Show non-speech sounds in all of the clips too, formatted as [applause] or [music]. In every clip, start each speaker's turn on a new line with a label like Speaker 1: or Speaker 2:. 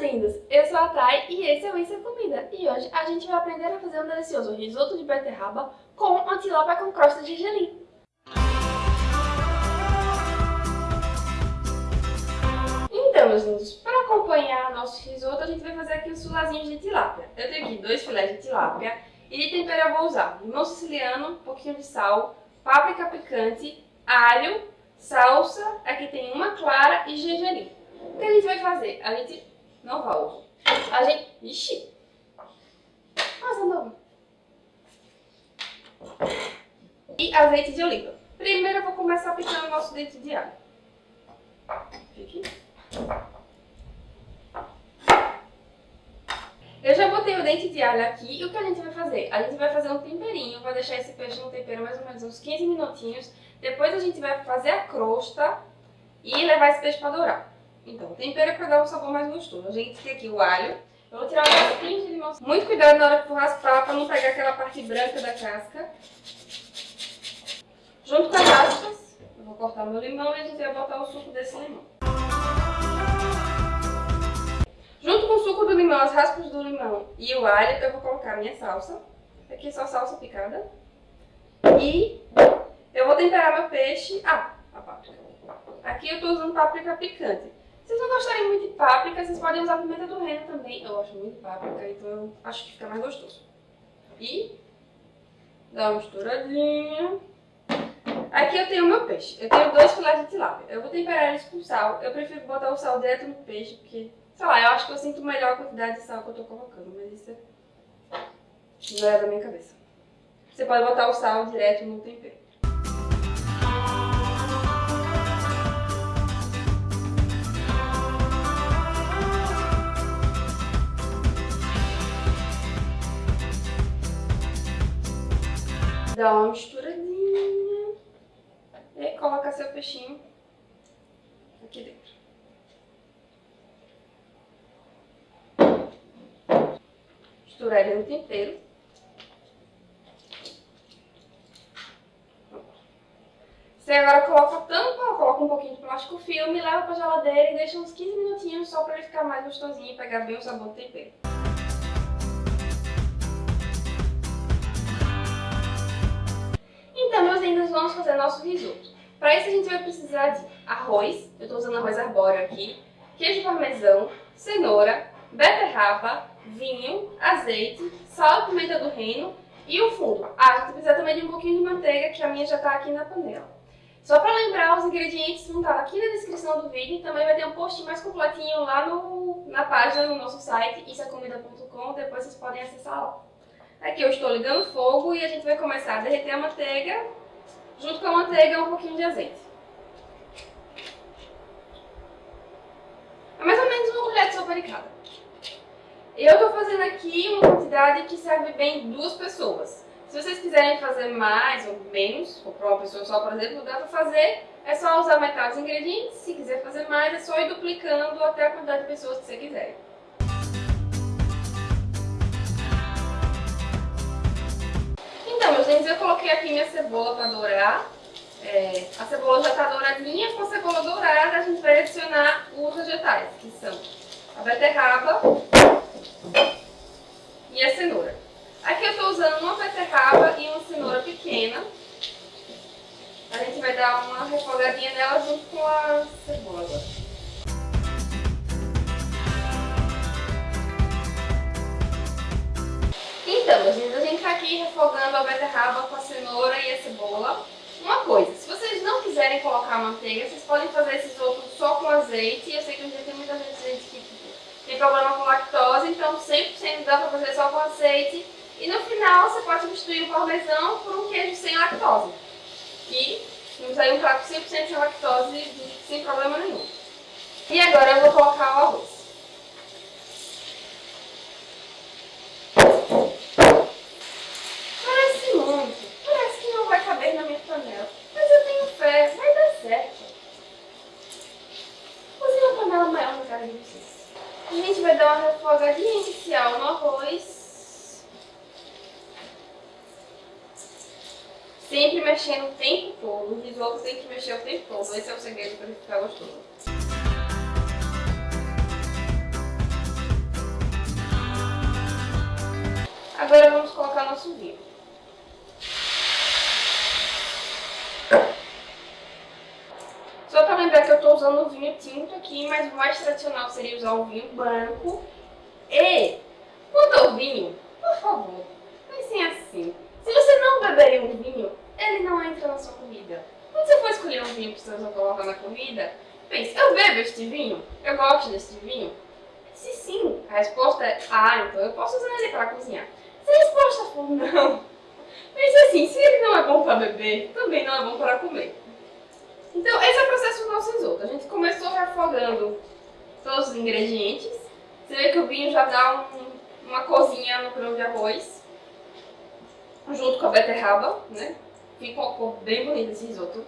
Speaker 1: boas-vindas! Eu sou a Thay e esse é o Isso é Comida. E hoje a gente vai aprender a fazer um delicioso risoto de beterraba com antilápia com crosta de gergelim. Então, meus lindos, para acompanhar nosso risoto, a gente vai fazer aqui os filazinhos de tilápia. Eu tenho aqui dois filés de tilápia e de tempero eu vou usar limão siciliano, um pouquinho de sal, páprica picante, alho, salsa, aqui tem uma clara e gergelim. O que a gente vai fazer? A gente não vai. A gente... Ixi! Nossa, não. E azeite de oliva. Primeiro eu vou começar picando o nosso dente de alho. Fique. Eu já botei o dente de alho aqui e o que a gente vai fazer? A gente vai fazer um temperinho, vai deixar esse peixe no tempero mais ou menos uns 15 minutinhos. Depois a gente vai fazer a crosta e levar esse peixe para dourar. Então, tempero é para dar um sabor mais gostoso. A gente tem aqui o alho. Eu vou tirar um pouquinho de limão. Muito cuidado na hora que for raspar para não pegar aquela parte branca da casca. Junto com as raspas, eu vou cortar meu limão e a gente vai botar o suco desse limão. Junto com o suco do limão, as raspas do limão e o alho, eu vou colocar a minha salsa. Aqui é só salsa picada. E eu vou temperar meu peixe. Ah, a páprica. Aqui eu estou usando páprica picante. Vocês não gostarem muito de páprica, vocês podem usar pimenta do reino também. Eu gosto muito de páprica, então eu acho que fica mais gostoso. E dá uma misturadinha. Aqui eu tenho meu peixe. Eu tenho dois filés de tilápia. Eu vou temperar eles com sal. Eu prefiro botar o sal direto no peixe, porque, sei lá, eu acho que eu sinto melhor a quantidade de sal que eu tô colocando. Mas isso não é da minha cabeça. Você pode botar o sal direto no tempero. Dá uma misturadinha e coloca seu peixinho aqui dentro. Misturar ele no tempero. Você agora coloca a tampa, coloca um pouquinho de plástico filme, leva pra geladeira e deixa uns 15 minutinhos só pra ele ficar mais gostosinho e pegar bem o sabor do tempero. Vamos fazer nosso risoto. Para isso a gente vai precisar de arroz, eu estou usando arroz arbóreo aqui, queijo parmesão, cenoura, beterraba, vinho, azeite, sal e pimenta do reino e o fundo. Ah, a gente precisa também de um pouquinho de manteiga, que a minha já está aqui na panela. Só para lembrar, os ingredientes vão estar aqui na descrição do vídeo e também vai ter um post mais completinho lá no, na página do nosso site, isacomida.com, depois vocês podem acessar lá. Aqui eu estou ligando o fogo e a gente vai começar a derreter a manteiga, junto com a manteiga um pouquinho de azeite. É mais ou menos uma colher de sopa de cada. Eu estou fazendo aqui uma quantidade que serve bem duas pessoas. Se vocês quiserem fazer mais ou menos, ou para uma pessoa só, por exemplo, dá para fazer, é só usar metade dos ingredientes. Se quiser fazer mais, é só ir duplicando até a quantidade de pessoas que você quiser. Eu coloquei aqui minha cebola para dourar. É, a cebola já está douradinha, com a cebola dourada a gente vai adicionar os vegetais, que são a beterraba e a cenoura. Aqui eu estou usando uma beterraba e uma cenoura pequena. A gente vai dar uma refogadinha nela junto com a cebola Então, a gente está aqui refogando a beterraba com a cenoura e a cebola. Uma coisa, se vocês não quiserem colocar manteiga, vocês podem fazer esses outros só com azeite. Eu sei que hoje tem muita gente que tem problema com lactose, então 100% dá para fazer só com azeite. E no final você pode substituir o parmesão por um queijo sem lactose. E temos aí um prato 100% sem lactose, sem problema nenhum. E agora eu vou colocar sempre mexendo o tempo todo. No visual você tem que mexer o tempo todo. Esse é o segredo para ficar gostoso. Agora vamos colocar nosso vidro. Só para lembrar que eu estou usando o vinho tinto aqui, mas o mais tradicional seria usar o vinho branco. E, quanto ao vinho, por favor, pensem assim. Se você não beberia um vinho, ele não entra na sua comida. Quando você for escolher um vinho que você vai colocar na comida, pense, eu bebo este vinho? Eu gosto deste vinho? Se sim, a resposta é ah, então eu posso usar ele para cozinhar. Se a resposta for não, [laughs] pense assim, se ele não é bom para beber, também não é bom para comer. Então, esse é o processo do nosso risoto. A gente começou refogando todos os ingredientes. Você vê que o vinho já dá um, uma cozinha no grão de arroz, junto com a beterraba, né? Cor bem bonita esse risoto.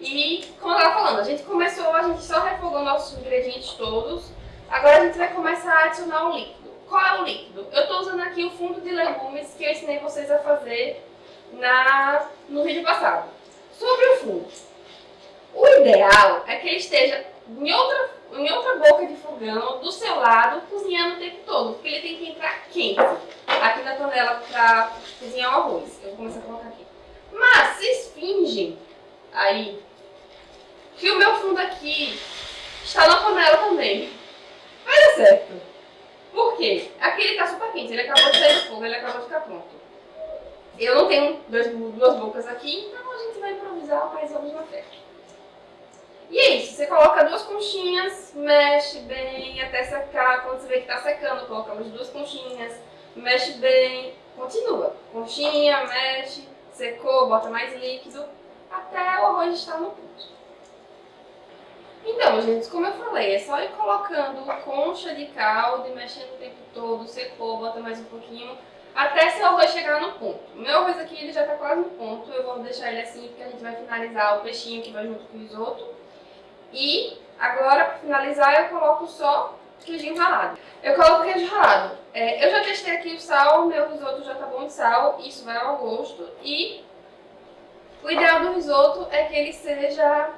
Speaker 1: E, como eu estava falando, a gente começou, a gente só refogou nossos ingredientes todos. Agora a gente vai começar a adicionar o líquido. Qual é o líquido? Eu estou usando aqui o fundo de legumes que eu ensinei vocês a fazer na, no vídeo passado. Sobre o fundo. O ideal é que ele esteja em outra, em outra boca de fogão, do seu lado, cozinhando o tempo todo, porque ele tem que entrar quente aqui na panela para cozinhar o arroz. Eu vou começar a colocar aqui. Mas, vocês fingem aí que o meu fundo aqui está na panela também. Vai dar certo. Por quê? Aqui ele está super quente, ele acabou de sair do fogo, ele acabou de ficar pronto. Eu não tenho dois, duas bocas aqui, então a gente vai improvisar, mas vamos na fé. E é isso, você coloca duas conchinhas, mexe bem até secar. Quando você vê que está secando, colocamos duas conchinhas, mexe bem, continua. Conchinha, mexe, secou, bota mais líquido, até o arroz estar no ponto. Então, gente, como eu falei, é só ir colocando concha de caldo e mexendo o tempo todo, secou, bota mais um pouquinho, até seu arroz chegar no ponto. O meu arroz aqui ele já está quase no ponto, eu vou deixar ele assim porque a gente vai finalizar o peixinho que vai junto com o risoto. E agora, para finalizar, eu coloco só queijinho ralado. Eu coloco queijo ralado. É, eu já testei aqui o sal, meu risoto já tá bom de sal, isso vai ao gosto. E o ideal do risoto é que ele seja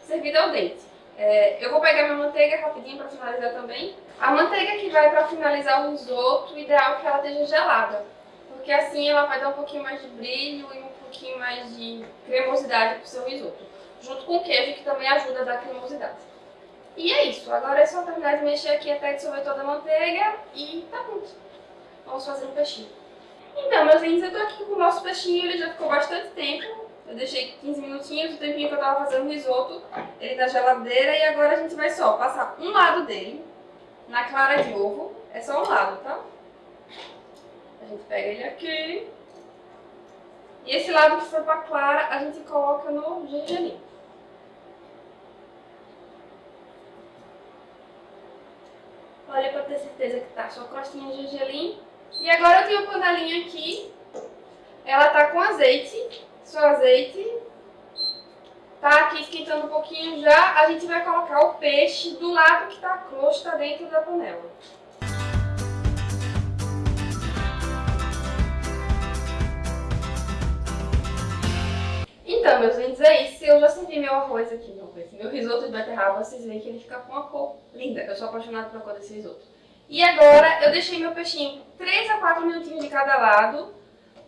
Speaker 1: servido ao dente. É, eu vou pegar minha manteiga rapidinho para finalizar também. A manteiga que vai para finalizar o risoto, o ideal é que ela esteja gelada. Porque assim ela vai dar um pouquinho mais de brilho e um pouquinho mais de cremosidade pro seu risoto junto com o queijo, que também ajuda a dar cremosidade. E é isso, agora é só terminar de mexer aqui até dissolver toda a manteiga e tá pronto. Vamos fazer um peixinho. Então, meus lindos, eu tô aqui com o nosso peixinho, ele já ficou bastante tempo. Eu deixei 15 minutinhos, o tempinho que eu tava fazendo risoto, ele na geladeira. E agora a gente vai só passar um lado dele na clara de ovo. É só um lado, tá? A gente pega ele aqui. E esse lado que for pra clara, a gente coloca no gergelim. Olha pra ter certeza que tá só crostinha de gergelim. E agora eu tenho uma panelinha aqui. Ela tá com azeite. Seu azeite tá aqui esquentando um pouquinho já. A gente vai colocar o peixe do lado que tá a crosta dentro da panela. Então, meus lindos, é isso. Eu já servi meu arroz aqui, meu, meu risoto de beterraba. Vocês veem que ele fica com uma cor linda. Eu sou apaixonada pela cor desse risoto. E agora, eu deixei meu peixinho 3 a 4 minutinhos de cada lado.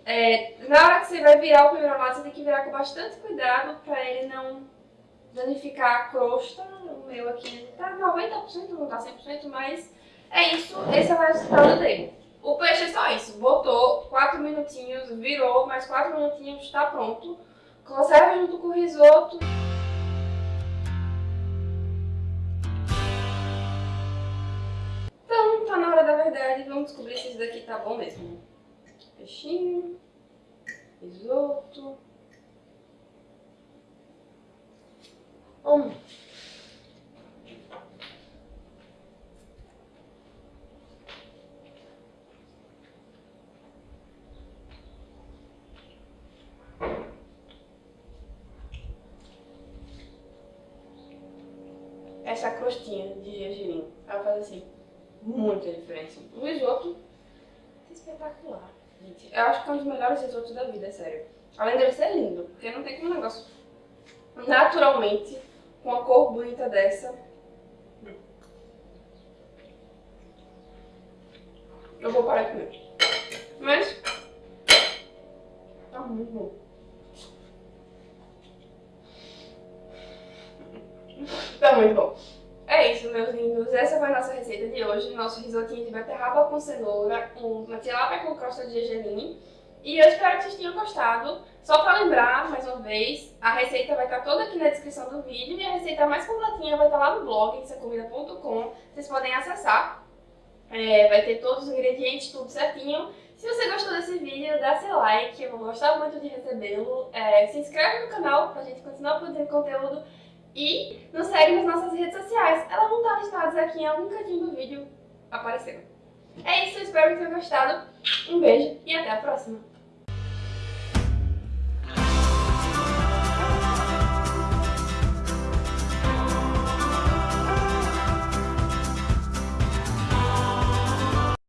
Speaker 1: É, na hora que você vai virar o primeiro lado, você tem que virar com bastante cuidado para ele não danificar a crosta. O meu aqui tá 90%, não tá 100%, mas é isso. Esse é o resultado dele. O peixe é só isso. Botou 4 minutinhos, virou, mais 4 minutinhos, está pronto. Conserva junto com o risoto. Então, tá na hora da verdade. Vamos descobrir se isso daqui tá bom mesmo. Peixinho, risoto. Hum. Essa crostinha de gergelim. Ela faz assim, muita diferença. O risoto é espetacular, gente. Eu acho que é um dos melhores risotos da vida, é sério. Além dele ser lindo, porque não tem como um negócio naturalmente, com uma cor bonita dessa. Eu vou parar de comer. Mas, tá muito bom. Tá muito bom. É isso, meus lindos, essa foi a nossa receita de hoje, nosso risotinho de beterraba com cenoura, uma tilápia com crosta de gergelim. E eu espero que vocês tenham gostado. Só para lembrar, mais uma vez, a receita vai estar toda aqui na descrição do vídeo e a receita mais completinha vai estar lá no blog, insacomida.com. Vocês podem acessar. É, vai ter todos os ingredientes, tudo certinho. Se você gostou desse vídeo, dá seu like, eu vou gostar muito de recebê-lo. É, se inscreve no canal pra gente continuar produzindo conteúdo. E nos segue nas nossas redes sociais. Elas vão estar listadas aqui em algum cantinho do vídeo aparecendo. É isso, espero que tenham gostado. Um beijo e até a próxima!